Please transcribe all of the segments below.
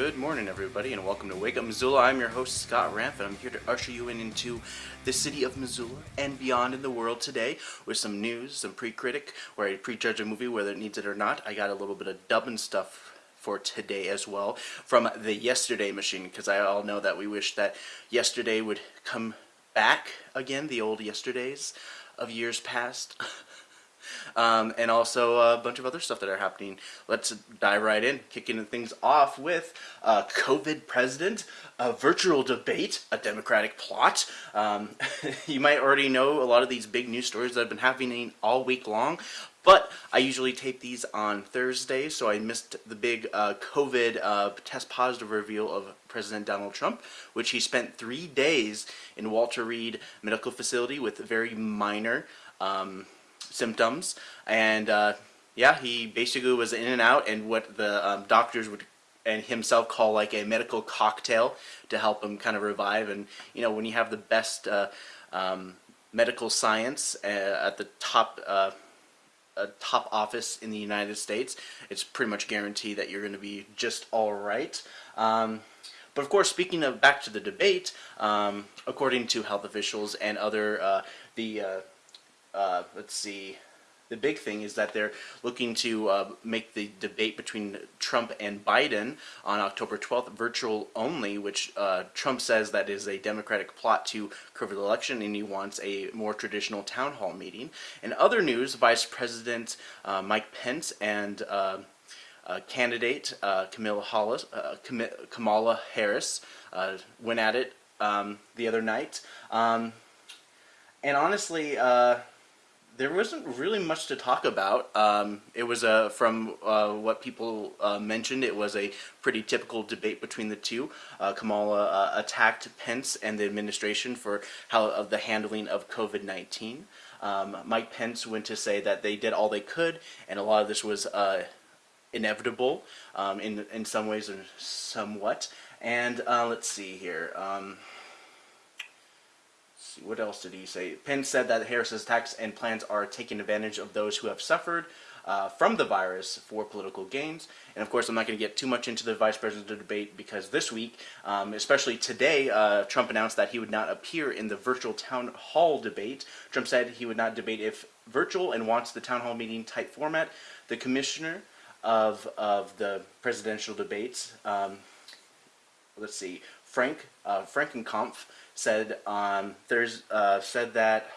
Good morning, everybody, and welcome to Wake Up Missoula. I'm your host, Scott Ramp, and I'm here to usher you in into the city of Missoula and beyond in the world today with some news, some pre-critic, where I prejudge a movie whether it needs it or not. I got a little bit of dubbing stuff for today as well from the Yesterday Machine, because I all know that we wish that yesterday would come back again, the old yesterdays of years past. um, and also a bunch of other stuff that are happening. Let's dive right in, kicking things off with a COVID president, a virtual debate, a Democratic plot. Um, you might already know a lot of these big news stories that have been happening all week long, but I usually tape these on Thursday, so I missed the big uh, COVID uh, test positive reveal of President Donald Trump, which he spent three days in Walter Reed Medical Facility with very minor um, symptoms, and uh, yeah, he basically was in and out, and what the um, doctors would and himself call like a medical cocktail to help him kind of revive. And you know, when you have the best uh, um, medical science uh, at the top. Uh, top office in the United States, it's pretty much guaranteed that you're going to be just all right. Um, but of course, speaking of back to the debate, um, according to health officials and other uh, the uh, uh, let's see, the big thing is that they're looking to uh, make the debate between Trump and Biden on October 12th virtual only, which uh, Trump says that is a Democratic plot to cover the election and he wants a more traditional town hall meeting. In other news, Vice President uh, Mike Pence and uh, uh, candidate Kamala, Hollis, Kamala Harris went at it um, the other night. Um, and honestly, there wasn't really much to talk about. Um, it was a from uh, what people uh, mentioned. It was a pretty typical debate between the two. Uh, Kamala uh, attacked Pence and the administration for how of the handling of COVID nineteen. Um, Mike Pence went to say that they did all they could, and a lot of this was uh, inevitable um, in in some ways and somewhat. And uh, let's see here. See, what else did he say? Pence said that Harris's attacks and plans are taking advantage of those who have suffered uh, from the virus for political gains. And of course, I'm not going to get too much into the vice presidential debate because this week, um, especially today, uh, Trump announced that he would not appear in the virtual town hall debate. Trump said he would not debate if virtual and wants the town hall meeting type format. The commissioner of, of the presidential debates, um, let's see, Frank uh, Frankenkampf, said um, there's uh, said that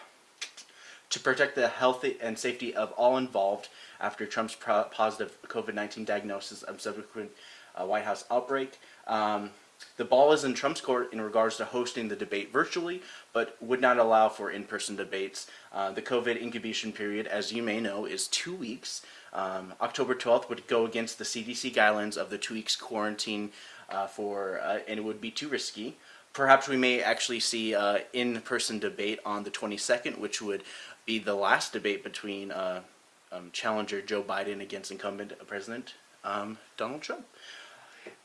to protect the health and safety of all involved after Trump's positive COVID-19 diagnosis of subsequent uh, White House outbreak. Um, the ball is in Trump's court in regards to hosting the debate virtually, but would not allow for in-person debates. Uh, the COVID incubation period, as you may know, is two weeks. Um, October 12th would go against the CDC guidelines of the two weeks quarantine uh, for, uh, and it would be too risky. Perhaps we may actually see uh, in-person debate on the 22nd, which would be the last debate between uh, um, challenger Joe Biden against incumbent President um, Donald Trump.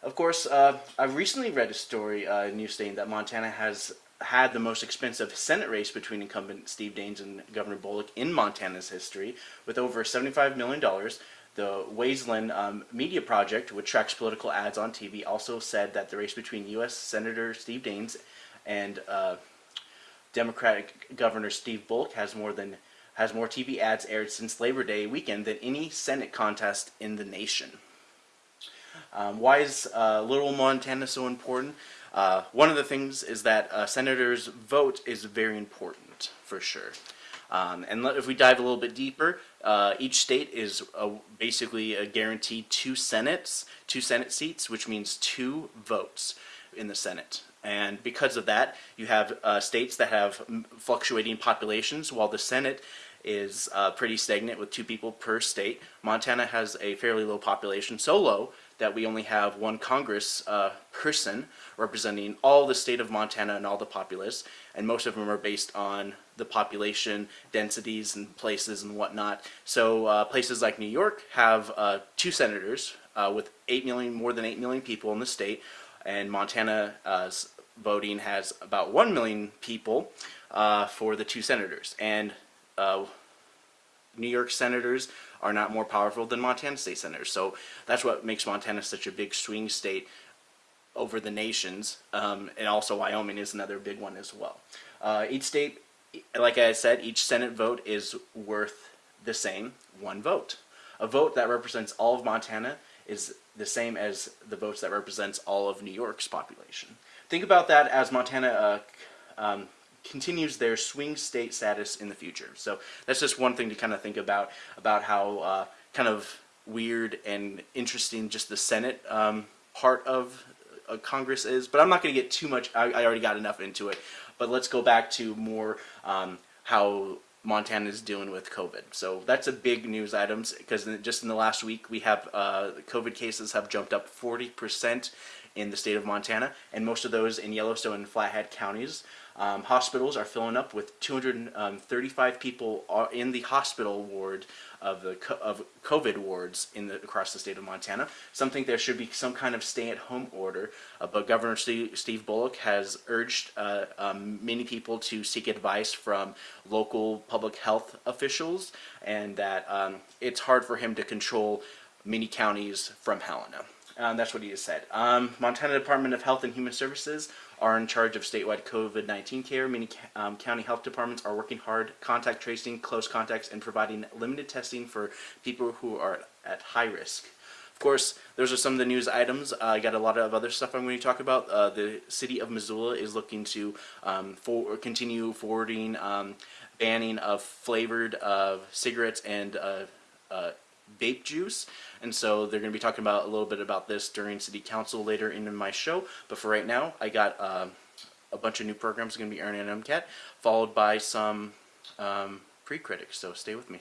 Of course, uh, I recently read a story, uh, news stating that Montana has had the most expensive Senate race between incumbent Steve Daines and Governor Bullock in Montana's history, with over $75 million. The Wesleyan um, Media Project, which tracks political ads on TV, also said that the race between U.S. Senator Steve Daines and uh, Democratic Governor Steve Bullock has more than has more TV ads aired since Labor Day weekend than any Senate contest in the nation. Um, why is uh, Little Montana so important? Uh, one of the things is that a senator's vote is very important, for sure. Um, and if we dive a little bit deeper, uh, each state is a, basically a guaranteed two senates, two senate seats, which means two votes in the Senate. And because of that, you have uh, states that have fluctuating populations, while the Senate is uh, pretty stagnant with two people per state. Montana has a fairly low population, so low that we only have one Congress uh, person representing all the state of Montana and all the populace, and most of them are based on the population densities and places and whatnot. So uh, places like New York have uh, two senators uh, with 8 million, more than 8 million people in the state, and Montana's voting has about 1 million people uh, for the two senators. And uh, New York senators are not more powerful than Montana state senators. So that's what makes Montana such a big swing state over the nations, um, and also Wyoming is another big one as well. Uh, each state, like I said, each Senate vote is worth the same one vote. A vote that represents all of Montana is the same as the votes that represents all of New York's population. Think about that as Montana uh, um, continues their swing state status in the future. So that's just one thing to kind of think about about how uh, kind of weird and interesting just the Senate um, part of Congress is. But I'm not going to get too much. I, I, already got enough into it. But let's go back to more um, how Montana is dealing with COVID. So that's a big news items because just in the last week we have uh, COVID cases have jumped up 40 percent in the state of Montana, and most of those in Yellowstone and Flathead counties. Um, hospitals are filling up with 235 people are in the hospital ward of the of COVID wards in the, across the state of Montana. Some think there should be some kind of stay-at-home order, uh, but Governor Steve, Bullock has urged uh, um, many people to seek advice from local public health officials, and that um, it's hard for him to control many counties from Helena. Um, that's what he has said. Um, Montana Department of Health and Human Services are in charge of statewide COVID-19 care. Many um, county health departments are working hard, contact tracing close contacts, and providing limited testing for people who are at high risk. Of course, those are some of the news items. Uh, I got a lot of other stuff I'm going to talk about. Uh, the city of Missoula is looking to um, for, continue forwarding um, banning of flavored uh, cigarettes and uh, uh, vape juice. And so they're going to be talking about a little bit about this during city council later in my show. But for right now, I got uh, a bunch of new programs going to be airing on MCAT, followed by some um, pre-critics. So stay with me.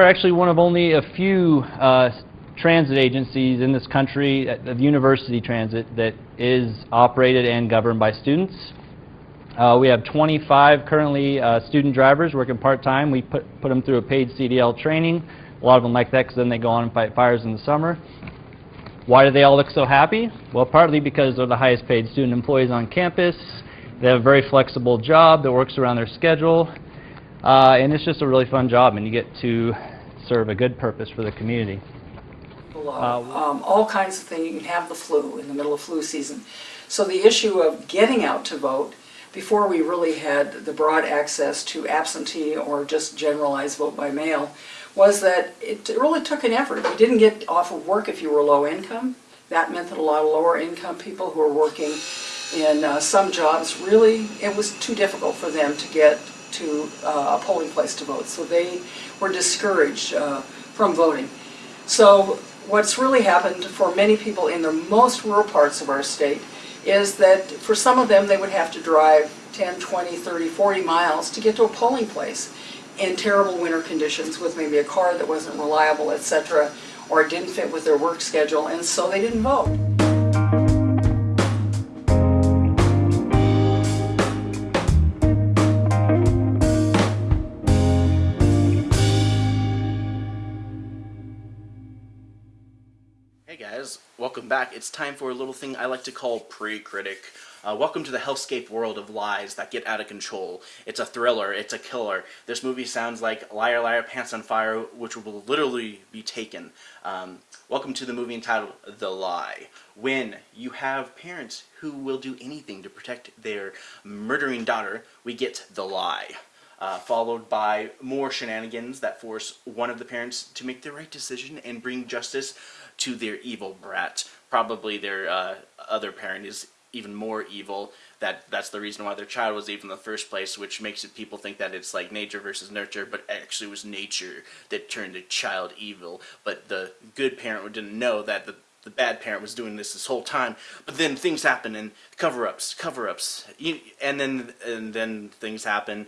Are actually one of only a few uh, transit agencies in this country, uh, of university transit, that is operated and governed by students. Uh, we have 25 currently uh, student drivers working part-time. We put, put them through a paid CDL training. A lot of them like that because then they go on and fight fires in the summer. Why do they all look so happy? Well, partly because they're the highest paid student employees on campus. They have a very flexible job that works around their schedule. Uh, and it's just a really fun job, and you get to serve a good purpose for the community. Uh, um, all kinds of things. You can have the flu in the middle of flu season. So the issue of getting out to vote, before we really had the broad access to absentee or just generalized vote by mail, was that it really took an effort. You didn't get off of work if you were low income. That meant that a lot of lower income people who were working in uh, some jobs really, it was too difficult for them to get to uh, a polling place to vote. So they were discouraged uh, from voting. So what's really happened for many people in the most rural parts of our state is that for some of them they would have to drive 10, 20, 30, 40 miles to get to a polling place in terrible winter conditions with maybe a car that wasn't reliable, etc., or didn't fit with their work schedule, and so they didn't vote. Back. It's time for a little thing I like to call pre-critic. Uh, welcome to the hellscape world of lies that get out of control. It's a thriller. It's a killer. This movie sounds like Liar Liar Pants on Fire, which will literally be taken. Um, welcome to the movie entitled The Lie. When you have parents who will do anything to protect their murdering daughter, we get The Lie. Uh, followed by more shenanigans that force one of the parents to make the right decision and bring justice to their evil brat. Probably their uh, other parent is even more evil. That that's the reason why their child was evil in the first place, which makes it people think that it's like nature versus nurture, but actually it was nature that turned the child evil. But the good parent didn't know that the the bad parent was doing this this whole time. But then things happen and cover-ups, cover-ups, and then and then things happen,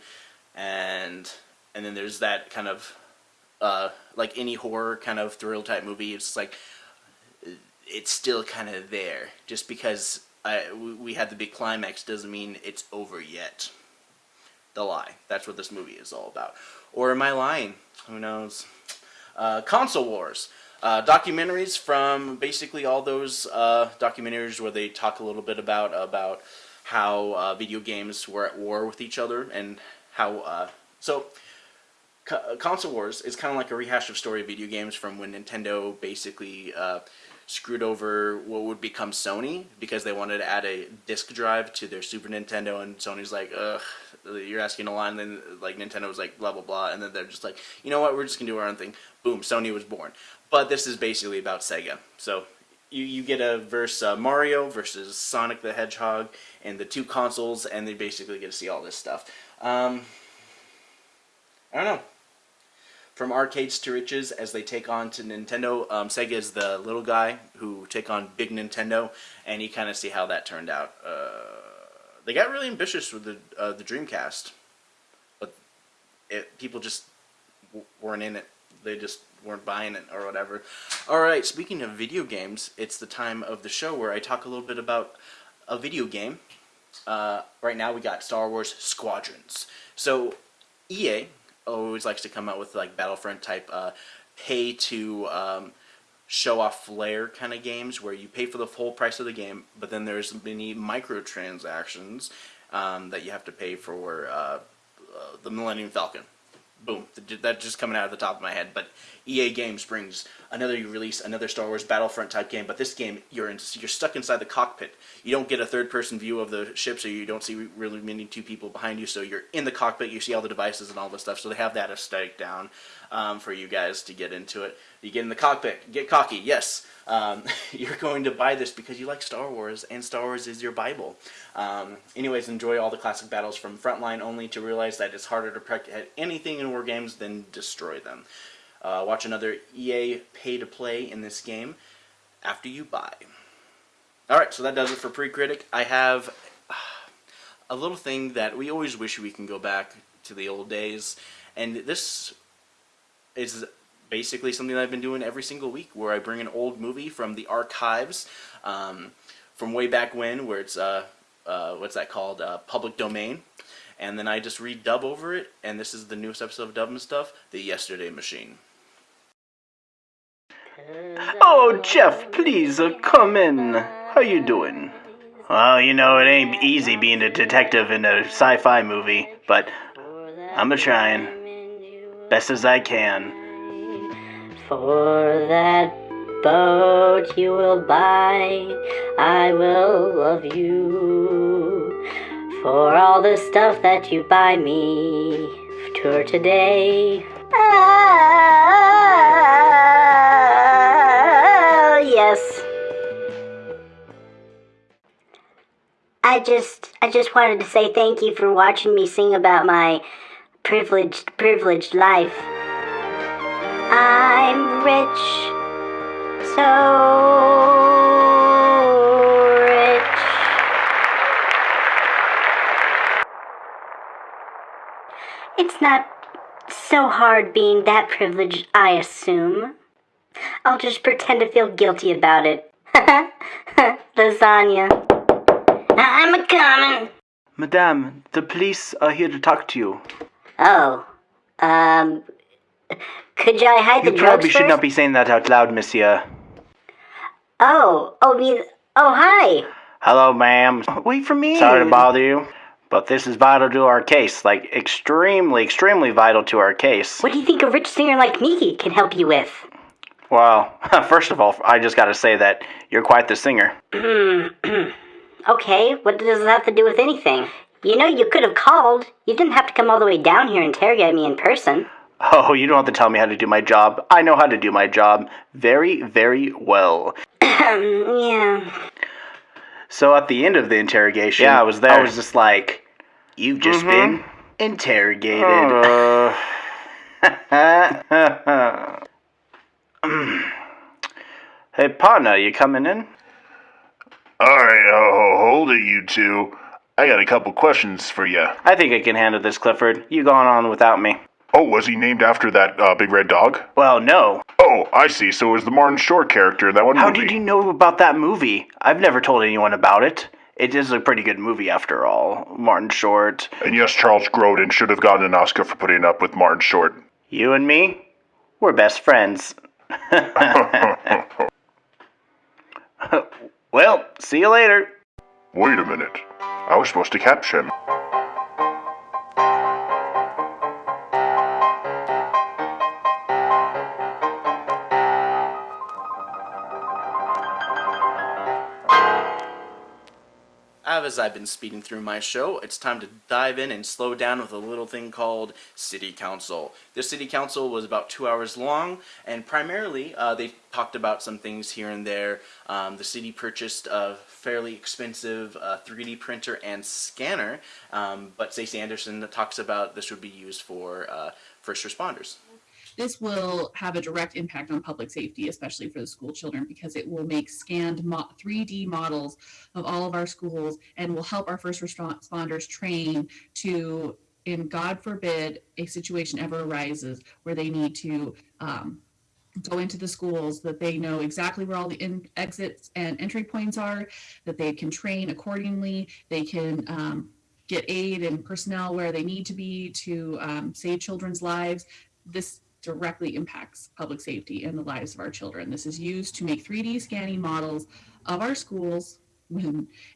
and and then there's that kind of uh, like any horror kind of thrill type movie. It's like it's still kind of there. Just because I, we had the big climax doesn't mean it's over yet. The lie. That's what this movie is all about. Or am I lying? Who knows? Uh, console wars. Uh, documentaries from basically all those uh, documentaries where they talk a little bit about about how uh, video games were at war with each other and how uh, so co- console wars is kind of like a rehash of story video games from when Nintendo basically uh, screwed over what would become Sony because they wanted to add a disk drive to their Super Nintendo, and Sony's like, ugh, you're asking a lot, and then like Nintendo was like, blah blah blah, and then they're just like, you know what, we're just gonna do our own thing. Boom, Sony was born. But this is basically about Sega, so. You, you get a verse uh, Mario versus Sonic the Hedgehog and the two consoles, and they basically get to see all this stuff. Um, I don't know from arcades to riches as they take on to Nintendo. Um, Sega is the little guy who take on big Nintendo, and you kind of see how that turned out. Uh, they got really ambitious with the uh, the Dreamcast, but it, people just weren't in it. They just weren't buying it or whatever. All right, speaking of video games, it's the time of the show where I talk a little bit about a video game. Uh, right now we got Star Wars Squadrons. So EA always likes to come out with like Battlefront type uh, pay to um, show off flair kind of games where you pay for the full price of the game, but then there's many microtransactions um, that you have to pay for uh, uh, the Millennium Falcon. Boom, that's just coming out of the top of my head. But EA Games brings another release, another Star Wars Battlefront type game. But this game, you're in, you're stuck inside the cockpit. You don't get a third person view of the ship, so you don't see really many two people behind you. So you're in the cockpit. You see all the devices and all the stuff. So they have that aesthetic down um, for you guys to get into it. You get in the cockpit, get cocky. Yes, um, you're going to buy this because you like Star Wars, and Star Wars is your Bible. Um, anyways, enjoy all the classic battles from Frontline only to realize that it's harder to protect anything in war games than destroy them. Uh, watch another EA pay to play in this game after you buy. Alright, so that does it for Pre-Critic. I have a little thing that we always wish we can go back to the old days, and this is basically something that I've been doing every single week where I bring an old movie from the archives um, from way back when where it's, uh, uh, what's that called, uh, public domain. And then I just redub over it, and this is the newest episode of Dub and Stuff, The Yesterday Machine. Oh, Jeff, please uh, come in. How you doing? Well, you know, it ain't easy being a detective in a sci-fi movie, but I'm a trying. Best as I can. For that boat you will buy, I will love you. For all the stuff that you buy me, tour today. Ah, yes. I just, I just wanted to say thank you for watching me sing about my privileged, privileged life. I'm rich, so rich. It's not so hard being that privileged, I assume. I'll just pretend to feel guilty about it. Lasagna. I'm a coming. Madame, the police are here to talk to you. Oh, um, could I hide You the probably drugs should first? not be saying that out loud, monsieur. Oh, oh, me. Oh, hi. Hello, ma'am. Wait for me. Sorry to bother you, but this is vital to our case. Like, extremely, extremely vital to our case. What do you think a rich singer like me can help you with? Well, first of all, I just gotta say that you're quite the singer. Okay, what does that have to do with anything? You know, you could have called. You didn't have to come all the way down here and interrogate me in person. Oh, you don't have to tell me how to do my job. I know how to do my job very, very well. yeah. So at the end of the interrogation, Yeah, I was there. I was just like, "You've just mm-hmm. been interrogated." Uh. hey, partner, you coming in? Alright, oh, hold it, you two. I got a couple questions for you. I think I can handle this, Clifford. You going on without me? Oh, was he named after that uh, big red dog? Well, no. Oh, I see. So it was the Martin Short character in that one How movie. did you know about that movie? I've never told anyone about it. It is a pretty good movie, after all. Martin Short. And yes, Charles Grodin should have gotten an Oscar for putting up with Martin Short. You and me? We're best friends. well, see you later. Wait a minute. I was supposed to capture him. As I've been speeding through my show, it's time to dive in and slow down with a little thing called City Council. This City Council was about two hours long, and primarily uh, they talked about some things here and there. Um, the city purchased a fairly expensive uh, 3D printer and scanner, um, but Stacie Anderson talks about this would be used for uh, first responders. This will have a direct impact on public safety, especially for the school children, because it will make scanned mo- 3D models of all of our schools and will help our first responders train to, in God forbid, a situation ever arises where they need to um, go into the schools, that they know exactly where all the in- exits and entry points are, that they can train accordingly, they can um, get aid and personnel where they need to be to um, save children's lives. This directly impacts public safety and the lives of our children. This is used to make 3D scanning models of our schools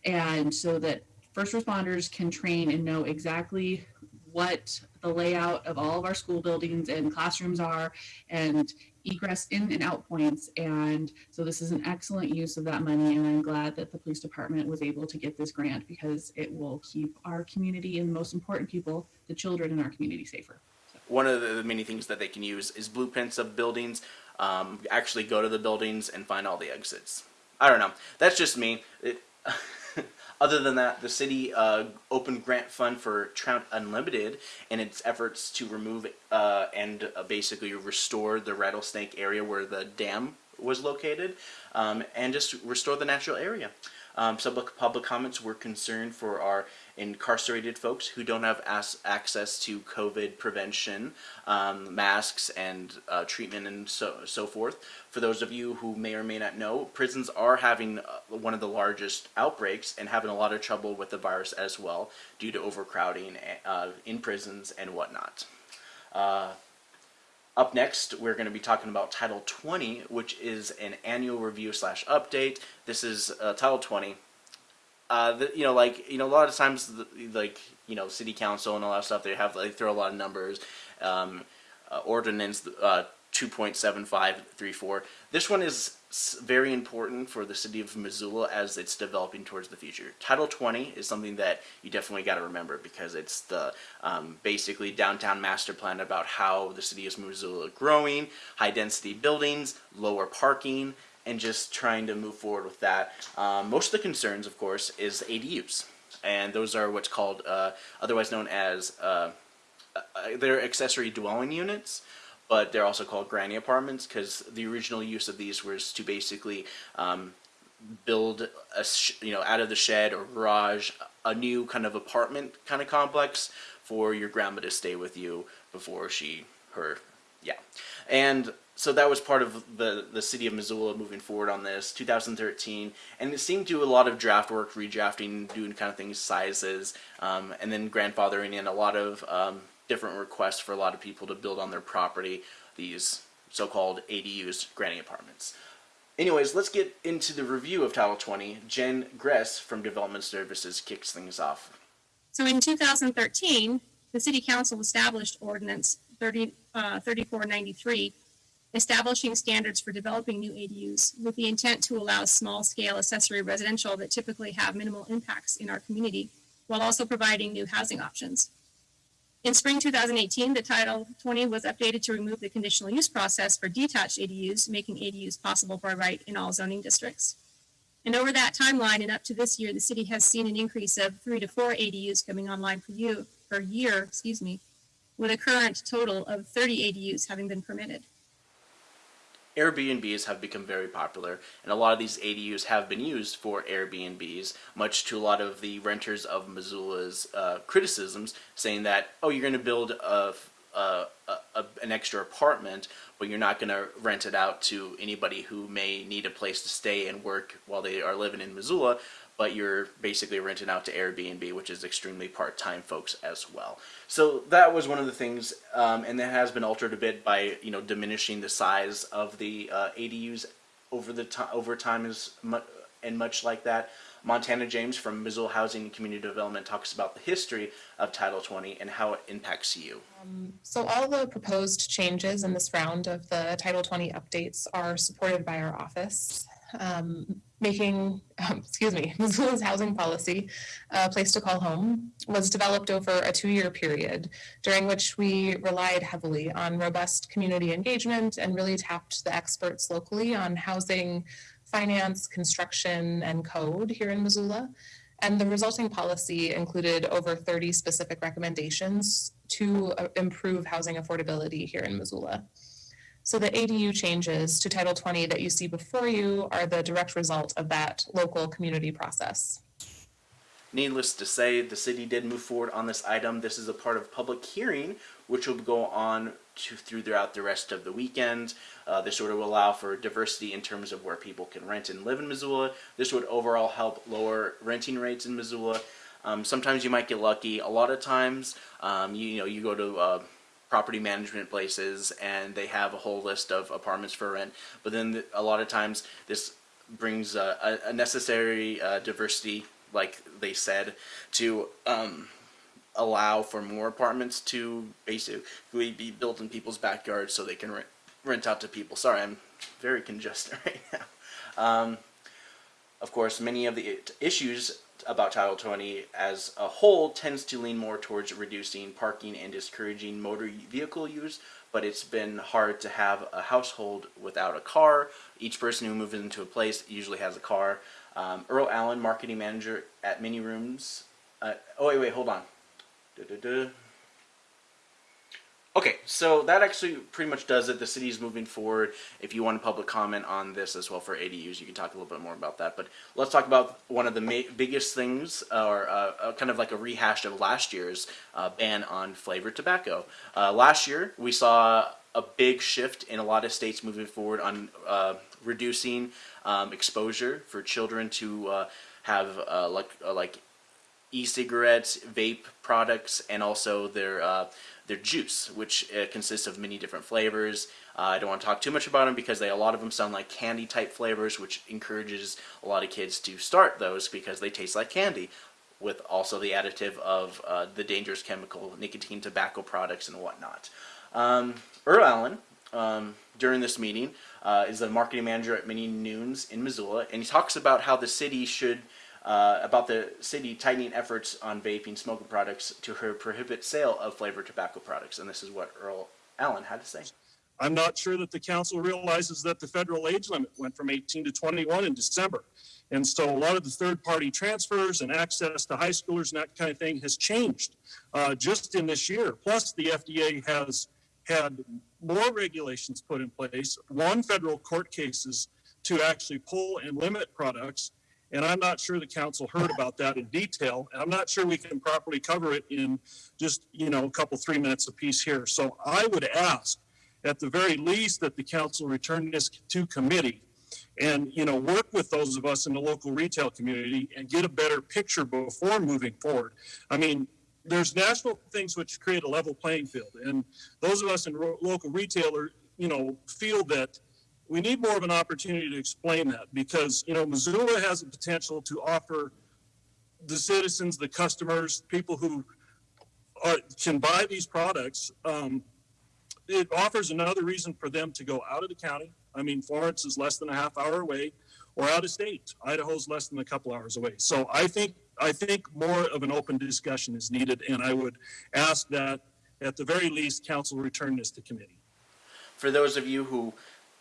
and so that first responders can train and know exactly what the layout of all of our school buildings and classrooms are and egress in and out points. And so this is an excellent use of that money. And I'm glad that the police department was able to get this grant because it will keep our community and the most important people, the children in our community safer. One of the many things that they can use is blueprints of buildings. Um, actually, go to the buildings and find all the exits. I don't know. That's just me. It, other than that, the city uh, opened grant fund for Trout Unlimited in its efforts to remove uh, and uh, basically restore the rattlesnake area where the dam was located, um, and just restore the natural area. Um, public- public comments were concerned for our incarcerated folks who don't have access to COVID prevention, um, masks, and uh, treatment, and so so forth. For those of you who may or may not know, prisons are having uh, one of the largest outbreaks and having a lot of trouble with the virus as well due to overcrowding uh, in prisons and whatnot. Uh, up next, we're going to be talking about Title 20, which is an annual review slash update. This is uh, Title 20. Uh, the, you know, like you know, a lot of times, the, like you know, city council and all that stuff, they have they throw a lot of numbers. Um, uh, ordinance uh, 2.7534. This one is very important for the city of Missoula as it's developing towards the future. Title 20 is something that you definitely got to remember because it's the um, basically downtown master plan about how the city of Missoula growing, high density buildings, lower parking, and just trying to move forward with that. Um, most of the concerns, of course, is ADUs, and those are what's called, uh, otherwise known as, uh, uh, they're accessory dwelling units, but they're also called granny apartments because the original use of these was to basically um, build a you know out of the shed or garage a new kind of apartment kind of complex for your grandma to stay with you before she her yeah and so that was part of the the city of Missoula moving forward on this 2013 and it seemed to do a lot of draft work redrafting doing kind of things sizes um, and then grandfathering in a lot of um, different requests for a lot of people to build on their property these so-called ADUs granny apartments Anyways, let's get into the review of Title 20. Jen Gress from Development Services kicks things off. So in 2013, the City Council established Ordinance 30, uh, 3493, establishing standards for developing new ADUs with the intent to allow small-scale accessory residential that typically have minimal impacts in our community, while also providing new housing options. In spring 2018, the Title 20 was updated to remove the conditional use process for detached ADUs, making ADUs possible by right in all zoning districts. And over that timeline and up to this year, the city has seen an increase of three to four ADUs coming online per year, per year, excuse me, with a current total of 30 ADUs having been permitted. Airbnbs have become very popular, and a lot of these ADUs have been used for Airbnbs, much to a lot of the renters of Missoula's uh, criticisms, saying that, oh, you're going to build a, a, a, an extra apartment, but you're not going to rent it out to anybody who may need a place to stay and work while they are living in Missoula, but you're basically renting out to Airbnb, which is extremely part-time folks as well. So that was one of the things, um, and that has been altered a bit by you know diminishing the size of the uh, ADUs over the over time is mu- and much like that. Montana James from Missoula Housing and Community Development talks about the history of Title 20 and how it impacts you. So all the proposed changes in this round of the Title 20 updates are supported by our office. Um, making, um, excuse me, Missoula's housing policy, uh, Place to Call Home, was developed over a two-year period during which we relied heavily on robust community engagement and really tapped the experts locally on housing, finance, construction, and code here in Missoula. And the resulting policy included over 30 specific recommendations to uh, improve housing affordability here in Missoula. So the ADU changes to Title 20 that you see before you are the direct result of that local community process. Needless to say, the city did move forward on this item. This is a part of public hearing, which will go on to, throughout the rest of the weekend. Uh, this would allow for diversity in terms of where people can rent and live in Missoula. This would overall help lower renting rates in Missoula. Um, sometimes you might get lucky. A lot of times, um, you, you know, you go to uh, property management places and they have a whole list of apartments for rent. But then a lot of times this brings a, a, necessary uh, diversity, like they said, to um, allow for more apartments to basically be built in people's backyards so they can rent, rent out to people. Sorry, I'm very congested right now. Um, of course, many of the issues about Title 20 as a whole tends to lean more towards reducing parking and discouraging motor vehicle use, but it's been hard to have a household without a car. Each person who moves into a place usually has a car. Um, Earl Allen, marketing manager at Mini Rooms. Uh, oh, wait, wait, hold on. Okay, so that actually pretty much does it. The city is moving forward. If you want a public comment on this as well for ADUs, you can talk a little bit more about that. But let's talk about one of the biggest things, or uh, uh, kind of like a rehash of last year's uh, ban on flavored tobacco. Uh, last year, we saw a big shift in a lot of states moving forward on uh, reducing um, exposure for children to uh, have like like e-cigarettes, vape products, and also their uh, their juice, which uh, consists of many different flavors. Uh, I don't want to talk too much about them because they a lot of them sound like candy type flavors, which encourages a lot of kids to start those because they taste like candy. With also the additive of uh, the dangerous chemical nicotine, tobacco products, and whatnot. Um, Earl Allen, um, during this meeting, uh, is the marketing manager at Mini Noons in Missoula, and he talks about how the city should uh, about the city tightening efforts on vaping smoking products to her prohibit sale of flavored tobacco products. And this is what Earl Allen had to say. I'm not sure that the council realizes that the federal age limit went from 18 to 21 in December. And so a lot of the third party transfers and access to high schoolers and that kind of thing has changed uh, just in this year. Plus, the FDA has had more regulations put in place, one federal court cases to actually pull and limit products and I'm not sure the council heard about that in detail. And I'm not sure we can properly cover it in just, you know, a couple, three minutes apiece here. So I would ask at the very least that the council return this to committee and, you know, work with those of us in the local retail community and get a better picture before moving forward. I mean, there's national things which create a level playing field. And those of us in local retailer, you know, feel that we need more of an opportunity to explain that because, you know, Missoula has the potential to offer the citizens, the customers, people who are, can buy these products, um, it offers another reason for them to go out of the county. I mean, Florence is less than a half hour away, or out of state. Idaho's less than a couple hours away. So I think I think more of an open discussion is needed, and I would ask that at the very least, council return this to committee. For those of you who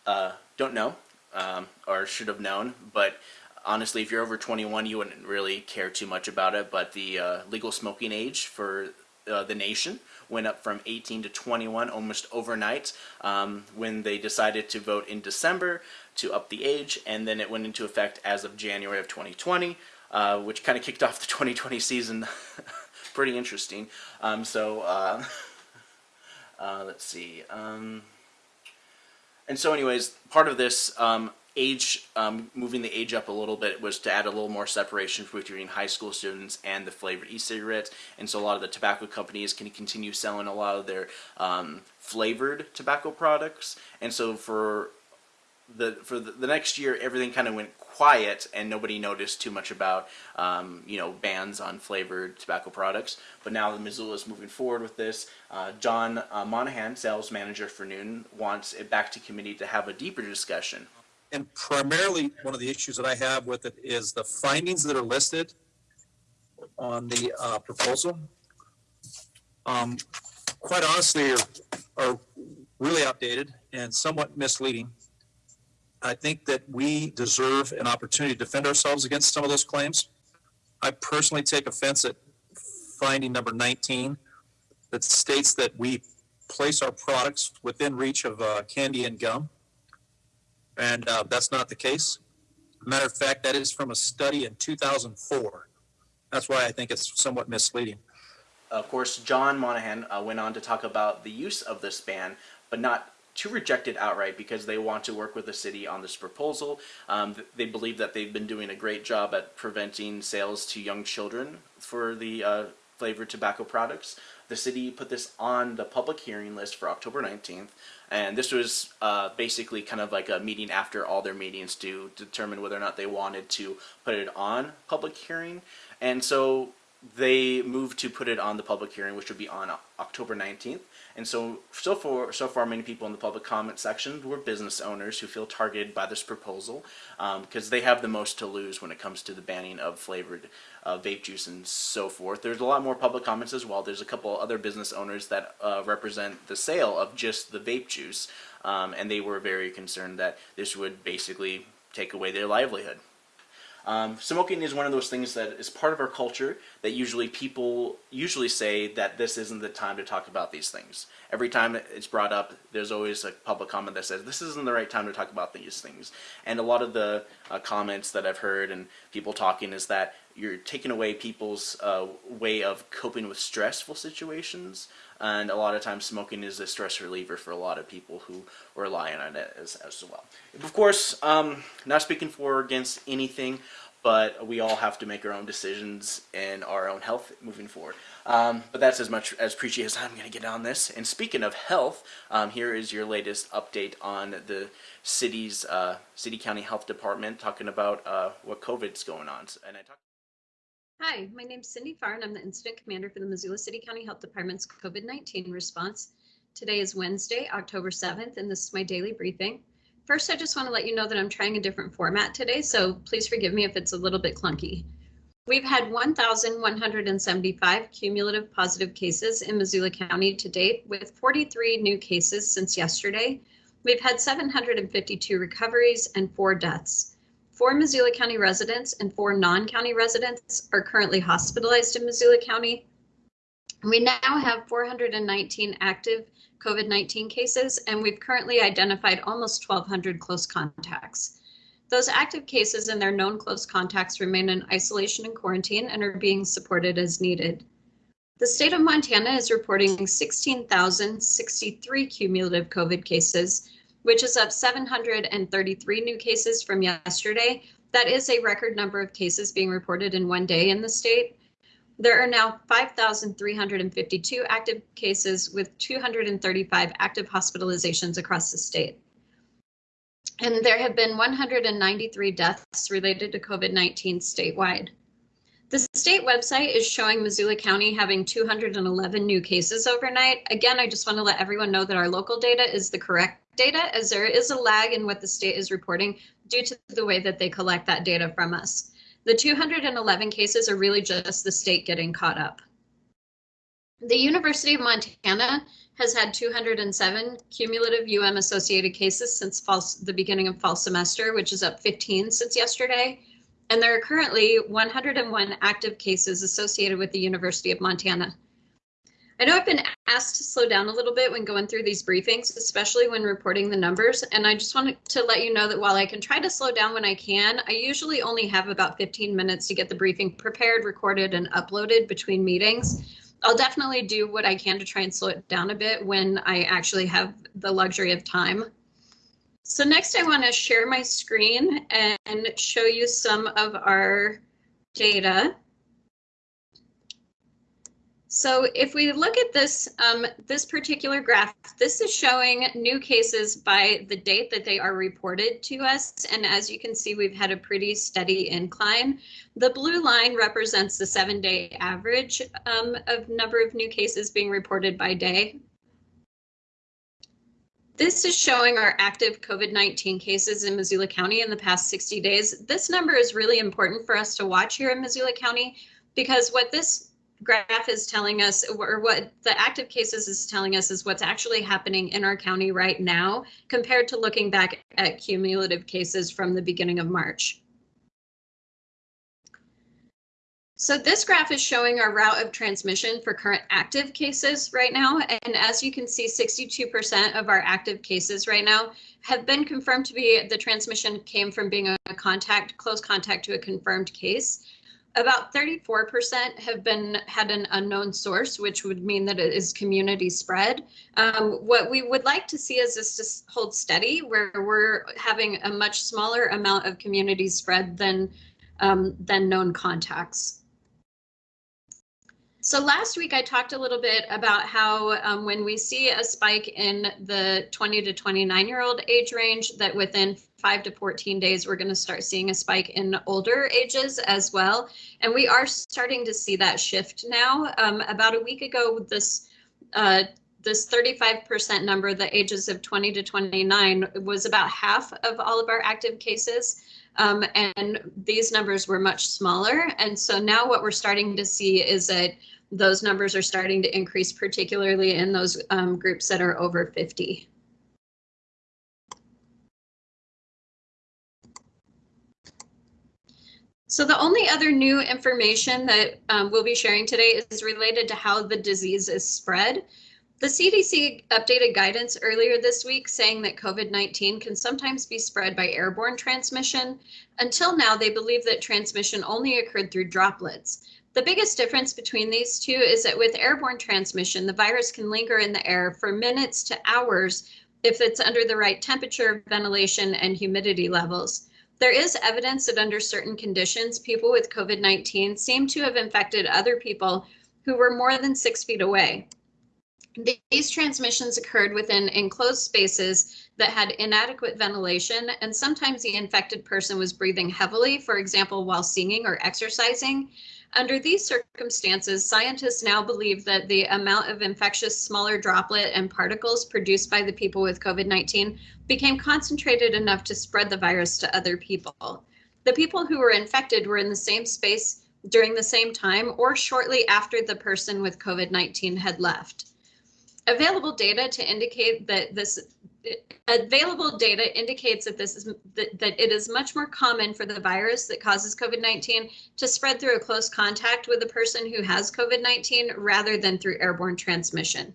uh, don't know um, or should have known, but honestly, if you're over 21, you wouldn't really care too much about it. But the uh, legal smoking age for uh, the nation went up from 18 to 21 almost overnight um, when they decided to vote in December to up the age, and then it went into effect as of January of 2020, uh, which kind of kicked off the 2020 season. Pretty interesting. Um, so uh, uh, let's see. And so, anyways, part of this um, age, um, moving the age up a little bit was to add a little more separation between high school students and the flavored e-cigarettes. And so a lot of the tobacco companies can continue selling a lot of their um, flavored tobacco products. And so for the for the, the next year, everything kind of went quiet, and nobody noticed too much about um, you know bans on flavored tobacco products. But now the Missoula is moving forward with this. Uh, John uh, Monahan, sales manager for Noon, wants it back to committee to have a deeper discussion and primarily one of the issues that I have with it is the findings that are listed on the uh, proposal. Um, quite honestly, are, are really outdated and somewhat misleading. I think that we deserve an opportunity to defend ourselves against some of those claims. I personally take offense at finding number 19 that states that we place our products within reach of uh, candy and gum and uh, that's not the case. Matter of fact, that is from a study in 2004. That's why I think it's somewhat misleading. Of course, John Monahan uh, went on to talk about the use of this ban, but not to reject it outright because they want to work with the city on this proposal. Um, they believe that they've been doing a great job at preventing sales to young children for the uh, flavored tobacco products. The city put this on the public hearing list for October 19th, and this was uh, basically kind of like a meeting after all their meetings to determine whether or not they wanted to put it on public hearing. And so they moved to put it on the public hearing, which would be on October 19th. And so, so far, so far, many people in the public comment section were business owners who feel targeted by this proposal because um, they have the most to lose when it comes to the banning of flavored uh, vape juice and so forth. There's a lot more public comments as well. There's a couple other business owners that uh, represent the sale of just the vape juice, um, and they were very concerned that this would basically take away their livelihood. Um, smoking is one of those things that is part of our culture that usually people usually say that this isn't the time to talk about these things. Every time it's brought up, there's always a public comment that says this isn't the right time to talk about these things. And a lot of the uh, comments that I've heard and people talking is that you're taking away people's uh, way of coping with stressful situations and a lot of times smoking is a stress reliever for a lot of people who rely on it as, as well. Of course, um, not speaking for or against anything, but we all have to make our own decisions in our own health moving forward. Um, but that's as much as preachy as I'm going to get on this. And speaking of health, um, here is your latest update on the city's uh, city county health department talking about uh, what COVID's going on. And I talk Hi, my name's Cindy Farr, and I'm the Incident Commander for the Missoula City County Health Department's COVID-19 response. Today is Wednesday, October 7th, and this is my daily briefing. First, I just want to let you know that I'm trying a different format today, so please forgive me if it's a little bit clunky. We've had 1,175 cumulative positive cases in Missoula County to date, with 43 new cases since yesterday. We've had 752 recoveries and four deaths. Four Missoula County residents and four non-county residents are currently hospitalized in Missoula County. We now have 419 active COVID-19 cases, and we've currently identified almost 1,200 close contacts. Those active cases and their known close contacts remain in isolation and quarantine and are being supported as needed. The state of Montana is reporting 16,063 cumulative COVID cases which is up 733 new cases from yesterday. That is a record number of cases being reported in one day in the state. There are now 5,352 active cases with 235 active hospitalizations across the state. And there have been 193 deaths related to COVID 19 statewide. The state website is showing Missoula County having 211 new cases overnight. Again, I just want to let everyone know that our local data is the correct data, as there is a lag in what the state is reporting due to the way that they collect that data from us. The 211 cases are really just the state getting caught up. The University of Montana has had 207 cumulative UM associated cases since fall, the beginning of fall semester, which is up 15 since yesterday. And there are currently 101 active cases associated with the University of Montana. I know I've been asked to slow down a little bit when going through these briefings, especially when reporting the numbers. And I just wanted to let you know that while I can try to slow down when I can, I usually only have about 15 minutes to get the briefing prepared, recorded, and uploaded between meetings. I'll definitely do what I can to try and slow it down a bit when I actually have the luxury of time. So next I want to share my screen and show you some of our data. So if we look at this, um, this particular graph, this is showing new cases by the date that they are reported to us. And as you can see, we've had a pretty steady incline. The blue line represents the seven day average um, of number of new cases being reported by day. This is showing our active COVID-19 cases in Missoula County in the past 60 days. This number is really important for us to watch here in Missoula County because what this graph is telling us, or what the active cases is telling us, is what's actually happening in our county right now compared to looking back at cumulative cases from the beginning of March. So this graph is showing our route of transmission for current active cases right now. And as you can see, 62% of our active cases right now have been confirmed to be the transmission came from being a contact, close contact to a confirmed case. About 34% have been had an unknown source, which would mean that it is community spread. Um, what we would like to see is this to hold steady, where we're having a much smaller amount of community spread than um, than known contacts. So last week I talked a little bit about how um, when we see a spike in the 20 to 29 year old age range that within 5 to 14 days we're going to start seeing a spike in older ages as well. And we are starting to see that shift now. Um, about a week ago this uh, this 35% number, the ages of 20 to 29, was about half of all of our active cases. Um, and these numbers were much smaller. And so now what we're starting to see is that those numbers are starting to increase, particularly in those um, groups that are over 50. So the only other new information that um, we'll be sharing today is related to how the disease is spread. The CDC updated guidance earlier this week saying that COVID-19 can sometimes be spread by airborne transmission. Until now, they believe that transmission only occurred through droplets. The biggest difference between these two is that with airborne transmission, the virus can linger in the air for minutes to hours if it's under the right temperature, ventilation, and humidity levels. There is evidence that under certain conditions, people with COVID-19 seem to have infected other people who were more than six feet away. These transmissions occurred within enclosed spaces that had inadequate ventilation, and sometimes the infected person was breathing heavily, for example, while singing or exercising, under these circumstances, scientists now believe that the amount of infectious smaller droplet and particles produced by the people with COVID-19 became concentrated enough to spread the virus to other people. The people who were infected were in the same space during the same time or shortly after the person with COVID-19 had left. Available data to indicate that this available data indicates that this is that, that it is much more common for the virus that causes COVID-19 to spread through a close contact with a person who has COVID-19 rather than through airborne transmission.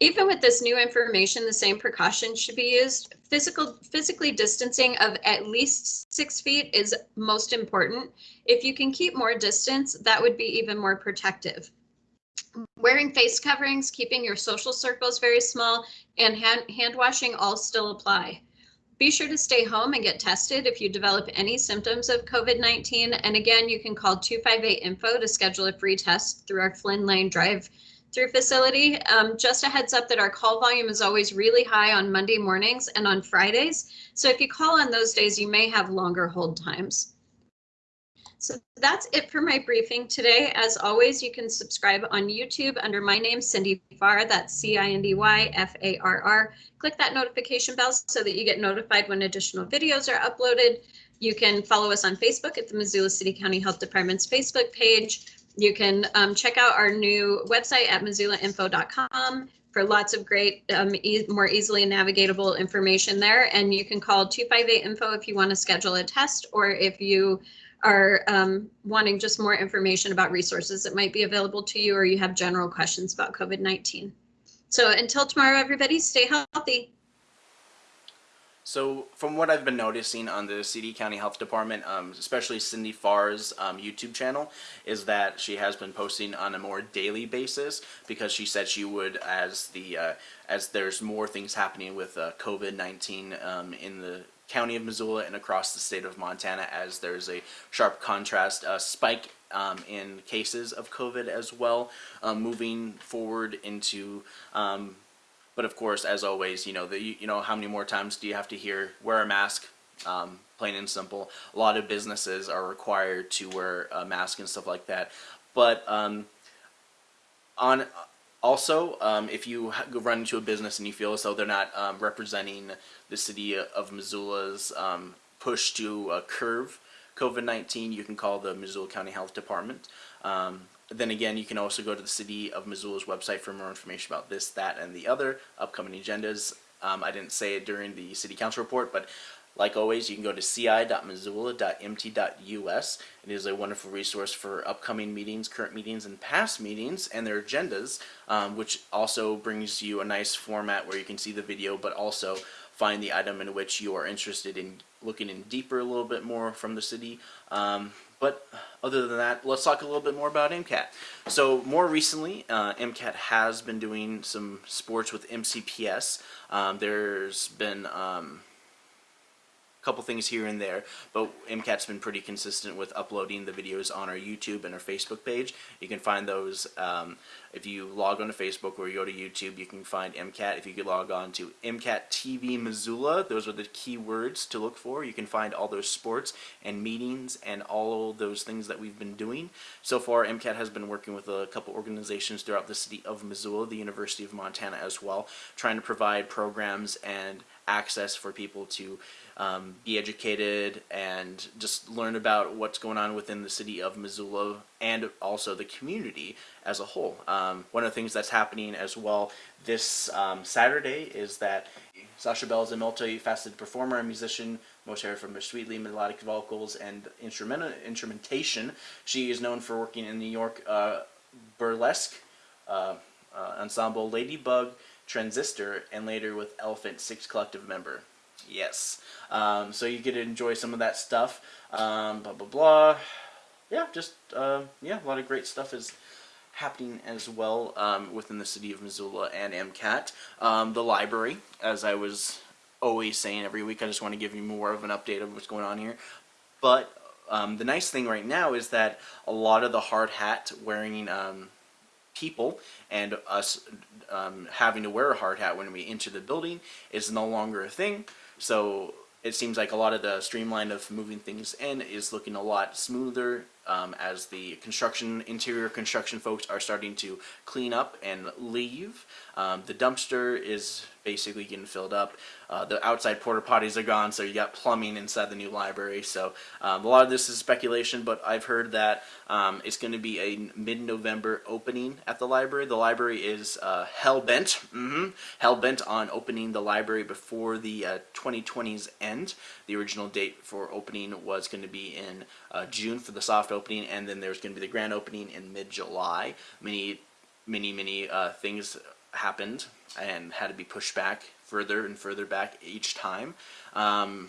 Even with this new information, the same precautions should be used. Physical, physically distancing of at least six feet is most important. If you can keep more distance, that would be even more protective wearing face coverings, keeping your social circles very small, and hand, hand washing all still apply. Be sure to stay home and get tested if you develop any symptoms of COVID-19. And again, you can call 258-INFO to schedule a free test through our Flynn Lane Drive through facility. Um, just a heads up that our call volume is always really high on Monday mornings and on Fridays. So if you call on those days, you may have longer hold times. So that's it for my briefing today. As always, you can subscribe on YouTube under my name, Cindy Farr. That's C-I-N-D-Y-F-A-R-R. Click that notification bell so that you get notified when additional videos are uploaded. You can follow us on Facebook at the Missoula City County Health Department's Facebook page. You can um, check out our new website at missoulainfo.com for lots of great, um, e more easily navigatable information there. And you can call 258-INFO if you want to schedule a test or if you are um, wanting just more information about resources that might be available to you or you have general questions about COVID-19. So until tomorrow, everybody stay healthy. So, from what I've been noticing on the CD County Health Department, um, especially Cindy Farr's um, YouTube channel, is that she has been posting on a more daily basis because she said she would as the uh, as there's more things happening with uh, COVID nineteen um, in the county of Missoula and across the state of Montana, as there's a sharp contrast uh, spike um, in cases of COVID as well, um, moving forward into um, but of course, as always, you know, the, you know, how many more times do you have to hear wear a mask? Um, plain and simple. A lot of businesses are required to wear a mask and stuff like that. But um, on also, um, if you run into a business and you feel as though they're not um, representing the city of Missoula's um, push to uh, curve COVID-19, you can call the Missoula County Health Department. Um, then again, you can also go to the City of Missoula's website for more information about this, that, and the other upcoming agendas. Um, I didn't say it during the City Council report, but like always, you can go to ci.missoula.mt.us. It is a wonderful resource for upcoming meetings, current meetings, and past meetings and their agendas, um, which also brings you a nice format where you can see the video, but also find the item in which you are interested in looking in deeper a little bit more from the city. Um, but other than that, let's talk a little bit more about MCAT. So more recently, uh, MCAT has been doing some sports with MCPS. Um, there's been um, couple things here and there, but MCAT's been pretty consistent with uploading the videos on our YouTube and our Facebook page. You can find those um, if you log on to Facebook or you go to YouTube, you can find MCAT. If you could log on to MCAT TV Missoula, those are the key words to look for. You can find all those sports and meetings and all those things that we've been doing. So far, MCAT has been working with a couple organizations throughout the city of Missoula, the University of Montana as well, trying to provide programs and access for people to um, be educated and just learn about what's going on within the city of Missoula and also the community as a whole. Um, one of the things that's happening as well this um, Saturday is that Sasha Bell is a multifaceted performer and musician, most heard from her sweetly melodic vocals and instrumental instrumentation. She is known for working in New York uh, burlesque uh, uh, ensemble Ladybug, Transistor, and later with Elephant Six Collective member. Yes. Um, so you get to enjoy some of that stuff. Um, blah, blah, blah. Yeah, just, uh, yeah, a lot of great stuff is happening as well um, within the city of Missoula and MCAT. Um, the library, as I was always saying every week, I just want to give you more of an update of what's going on here. But um, the nice thing right now is that a lot of the hard hat wearing um, people and us um, having to wear a hard hat when we enter the building is no longer a thing. So it seems like a lot of the streamline of moving things in is looking a lot smoother um, as the construction, interior construction folks are starting to clean up and leave. Um, the dumpster is basically getting filled up. Uh, the outside porta potties are gone, so you got plumbing inside the new library. So um, a lot of this is speculation, but I've heard that um, it's going to be a mid-November opening at the library. The library is uh, hell-bent, mm -hmm, hell-bent on opening the library before the uh, 2020's end. The original date for opening was going to be in uh, June for the soft opening, and then there's going to be the grand opening in mid-July. Many, many, many uh, things happened and had to be pushed back further and further back each time. Um,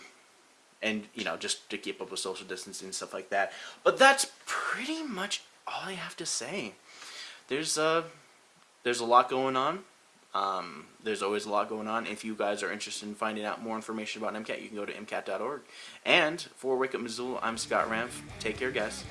and, you know, just to keep up with social distancing and stuff like that. But that's pretty much all I have to say. There's, uh, there's a lot going on. Um, there's always a lot going on. If you guys are interested in finding out more information about MCAT, you can go to MCAT.org. And for Wake Up Missoula, I'm Scott Ramf. Take care, guys.